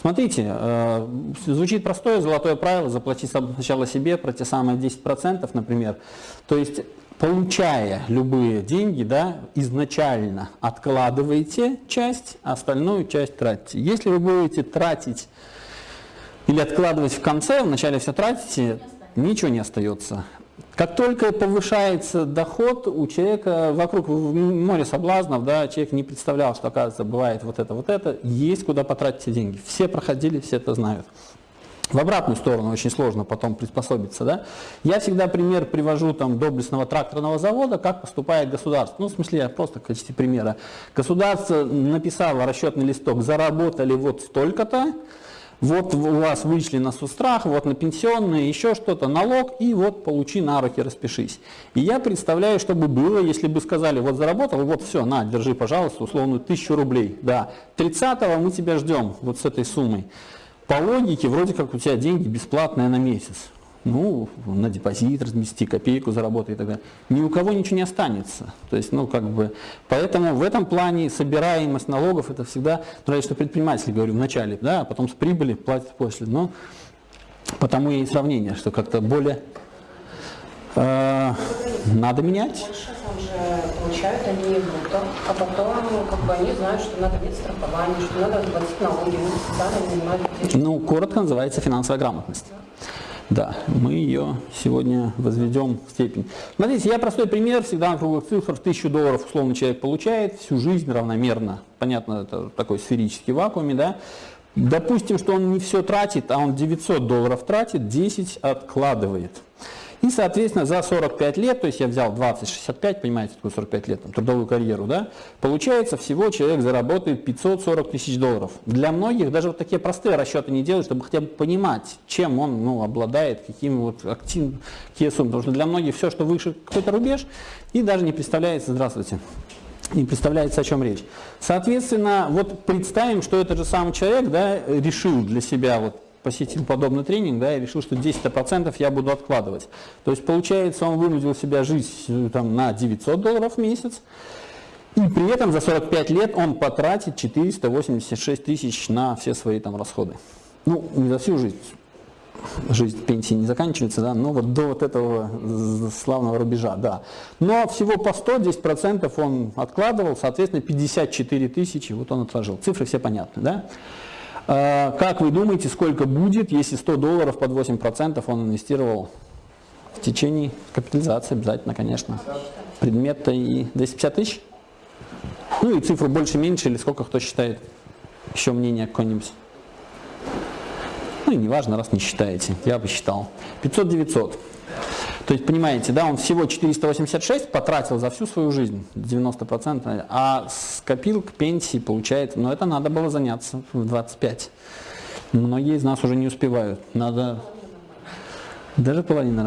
Смотрите, э, звучит простое золотое правило, заплати сначала себе про те самые 10%, например. То есть, получая любые деньги, да, изначально откладываете часть, а остальную часть тратите. Если вы будете тратить или откладывать в конце, вначале все тратите, ничего не остается. Как только повышается доход у человека, вокруг море соблазнов, да, человек не представлял, что оказывается бывает вот это, вот это, есть куда потратить эти деньги. Все проходили, все это знают. В обратную сторону очень сложно потом приспособиться. Да? Я всегда пример привожу там, доблестного тракторного завода, как поступает государство. Ну, в смысле, я просто в качестве примера. Государство написало расчетный листок, заработали вот столько-то, вот у вас вышли на сустрах, вот на пенсионные, еще что-то, налог, и вот получи на руки, распишись. И я представляю, что бы было, если бы сказали, вот заработал, вот все, на, держи, пожалуйста, условную тысячу рублей. Да, 30-го мы тебя ждем вот с этой суммой. По логике, вроде как у тебя деньги бесплатные на месяц ну, на депозит размести, копейку заработать и так далее. Ни у кого ничего не останется. То есть, ну, как бы, поэтому в этом плане собираемость налогов это всегда, ну, я что предприниматель говорю вначале, да, а потом с прибыли платят после. Но потому и сравнение, что как-то более э, надо менять. Больше там же получают они бруто, а потом как бы они знают, что надо иметь страхование, что надо платить налоги, они занимают Ну, коротко называется финансовая грамотность. Да, мы ее сегодня возведем в степень. Смотрите, я простой пример, всегда на круглых цифрах, тысячу долларов условно человек получает, всю жизнь равномерно, понятно, это такой сферический вакууме, да. Допустим, что он не все тратит, а он 900 долларов тратит, 10 откладывает. И, соответственно, за 45 лет, то есть я взял 20-65, понимаете, такую 45 лет, там, трудовую карьеру, да, получается, всего человек заработает 540 тысяч долларов. Для многих даже вот такие простые расчеты не делают, чтобы хотя бы понимать, чем он ну, обладает, какими вот активными, какие суммы. Потому что для многих все, что выше какой-то рубеж, и даже не представляется, здравствуйте, не представляется, о чем речь. Соответственно, вот представим, что этот же самый человек да, решил для себя вот посетил подобный тренинг, да, и решил, что 10% я буду откладывать. То есть, получается, он вынудил себя жить э, там, на 900 долларов в месяц, и при этом за 45 лет он потратит 486 тысяч на все свои там расходы. Ну, не за всю жизнь. Жизнь пенсии не заканчивается, да, но вот до вот этого славного рубежа, да. Но всего по 100, 10% он откладывал, соответственно, 54 тысячи, вот он отложил. Цифры все понятны, да. А, как вы думаете, сколько будет, если 100 долларов под 8% он инвестировал в течение капитализации обязательно, конечно. Предмет-то и 250 тысяч? Ну и цифру больше-меньше, или сколько кто считает? Еще мнение какое-нибудь? Ну и неважно, раз не считаете, я бы считал. 500-900. То есть, понимаете, да, он всего 486 потратил за всю свою жизнь, 90%, а скопил к пенсии, получается, но это надо было заняться в 25. Многие из нас уже не успевают, надо даже половина